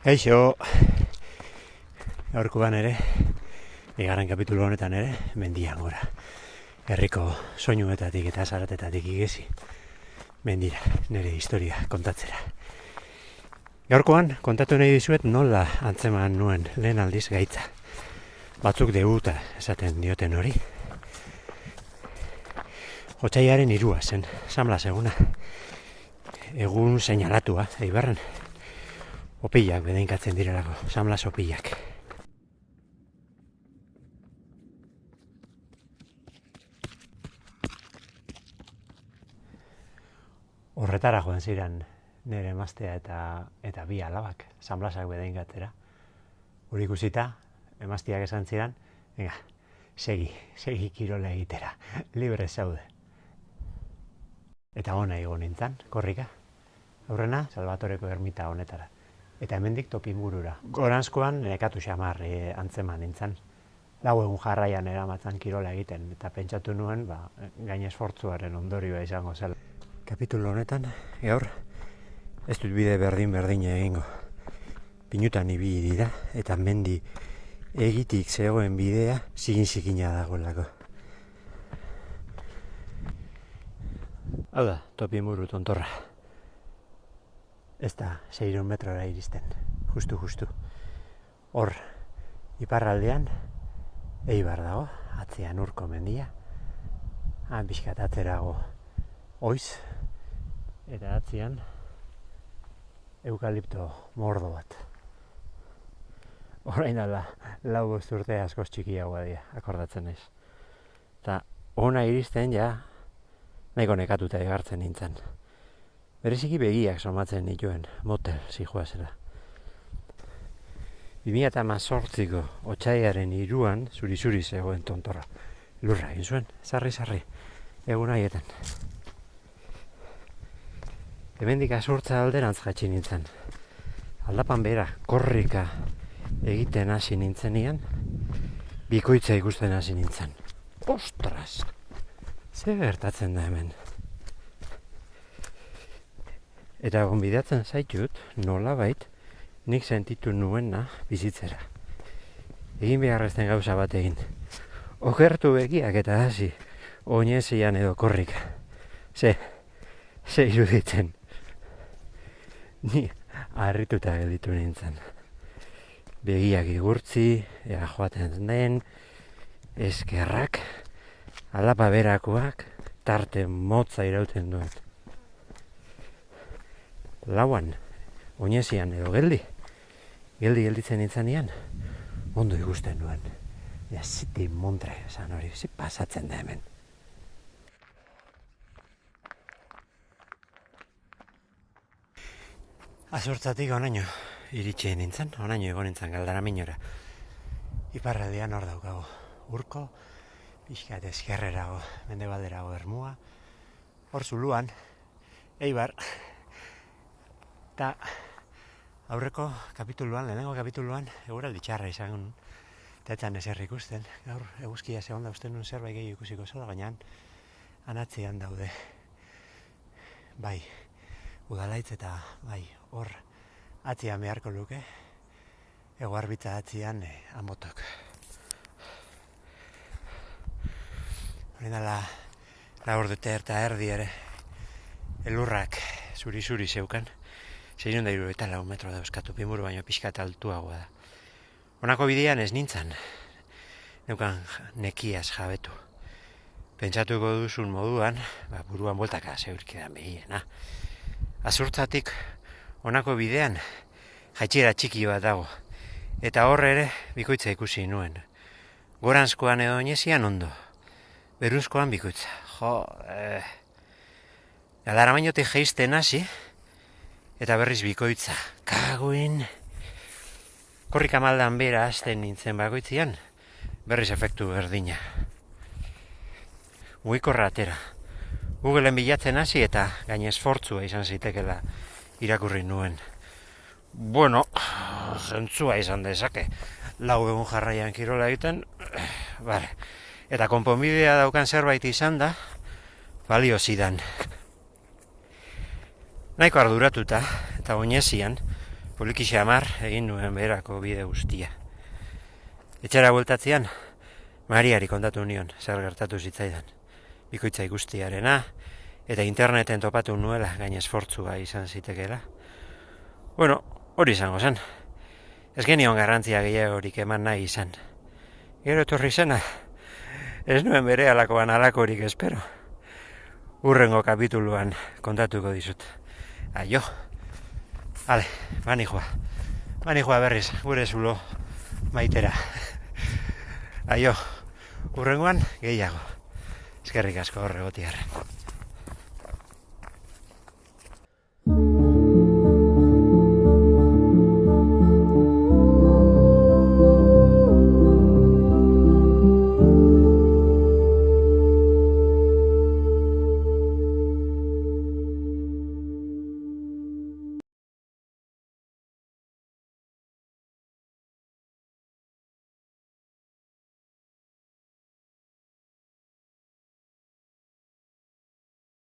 Eixo, gaurkoan ere, egarren kapitulu honetan ere, mendian gora. Herriko soinuetatik eta zaratetatik igezi, mendira, nire historia kontatzera. Gaurkoan, kontatu nahi dizuet nola antzeman nuen lehen aldiz gaitza. Batzuk deguta esaten dioten hori. Hotzaiaren irua zen, samla seguna. Egun seinalatua, eibarren. Opilak bedeinkatzen direlako, samlas opilak. Horretara joan ziren nire emaztea eta eta bi alabak, samlasak bedeinkatzera. Hori ikusita, emazteak esan ziren, venga, segi, segi kirola egitera, libre zaude. Eta ona igo nintzen, korrika. Aurrena, Salvatoreko ermita honetara. Eta hemendik topingurura. Goranzkoan nekatu xamar e, antzeman nintzen. Lau egun jarraian eramatzen kirola egiten. Eta pentsatu nuen, ba, gain esfortzuaren ondorioa izango zela. Kapitulo honetan, gaur, ez dut bide berdin berdin egingo. Pinutan ibili dira, eta mendi egitik zegoen bidea zigin zikina dagoelako. Hau da, topi muru tontorra. Ez da, seiron metrora iristen. Justu, justu. Hor, iparraldean, eibar dago, atzean urko mendia. Han bizkat atzerago oiz. Eta atzean, eukalipto mordo bat. Orain ala, lau urte askoz txikiagoa dira, akordatzen naiz. Eta ona iristen ja, nahiko nekatuta egartzen nintzen. Bereziki begiak somatzen nituen, motel, zijoa zela. 2018ko otxaiaren iruan, zuri-zuri zegoen tontorra. Lurra egin zuen, sarri-sarri, egun haietan. Hemendik azurtza alderantz jatsi nintzen. Aldapan bera, korrika egiten hasi nintzenian, bikoitza ikusten hasi nintzen. Ostras! Zer gertatzen da hemen? Eta gonbidatzen zaitut, nola bait, nik sentitu nuena bizitzera. Egin beharrezten gauza bat egin. Okertu begiak eta hasi, oinezian edo korrika. Ze, ze iruditzen. Ni harrituta gelditu nintzen. Begiak igurtzi, ea joaten den, eskerrak, alapa berakoak, tarte motza irauten duen. Lauan, oinezian edo geldi, geldi gelditzen nintzanean, ondo ikusten nuen. Ja, ziti montre, esan hori, zi pasatzen da hemen. Azurtzatik onaino iritsi nintzen, onaino egon nintzen galdara minora. Iparraldean hor daukago, urko, pixkat eskerrerago, mende balderago ermua, hor zuluan, eibar, eta aurreko kapituluan, lehenengo kapituluan, eguraldi txarra izan eta etzan ezer ikusten, gaur eguzkia zegoen da uste nun zerbait gehi ikusiko zela, baina anatzean daude, bai, udalaitz eta bai, hor atzian beharko luke, eguarbitza atzian eh, amotok. Hori dala, laur dute eta erdi ere, elurrak zuri-zuri zeukan, zein da eta lau metro dauzkatu, pimuru baino pixka eta altuagoa da. Honako bidean ez nintzen, neukan nekiaz jabetu. Pentsatuko duzun moduan, ba, buruan boltaka zeurkidan behiena. Azurtzatik honako bidean jaitxera txiki bat dago. Eta horre ere bikoitza ikusi nuen. Goranzkoan edo inezian ondo. Beruzkoan bikoitza. Jo, eh... Alara mainote geizten hasi, eta berriz bikoitza. Kaguin... Korrika maldan bera hasten nintzen bagoitzian, berriz efektu berdina. Mugikorra atera. Googleen bilatzen hasi eta gain esfortzua izan zitekela irakurri nuen. Bueno, zentzua izan dezake. Lau egun jarraian kirola egiten, bare. Eta konponbidea daukan zerbait izan da, balio zidan. Naiko arduratuta, eta oinezian, poliki xamar egin nuen berako bide guztia. Etxera bueltatzean, Mariari kontatu nion, zer gertatu zitzaidan. Bikoitza ikustiarena, eta interneten topatu nuela gain esfortzua izan zitekeela. Bueno, hori izango zen. Ez genion garrantzia gehiagorik eman nahi izan. Gero etorri zena, ez nuen bere alakoan alakorik espero. Urrengo kapituluan kontatuko dizut. Aio. Ale, bani joa. Bani joa berriz, gure zulo maitera. Aio, urrengoan gehiago. Eskerrik asko horregotiarren.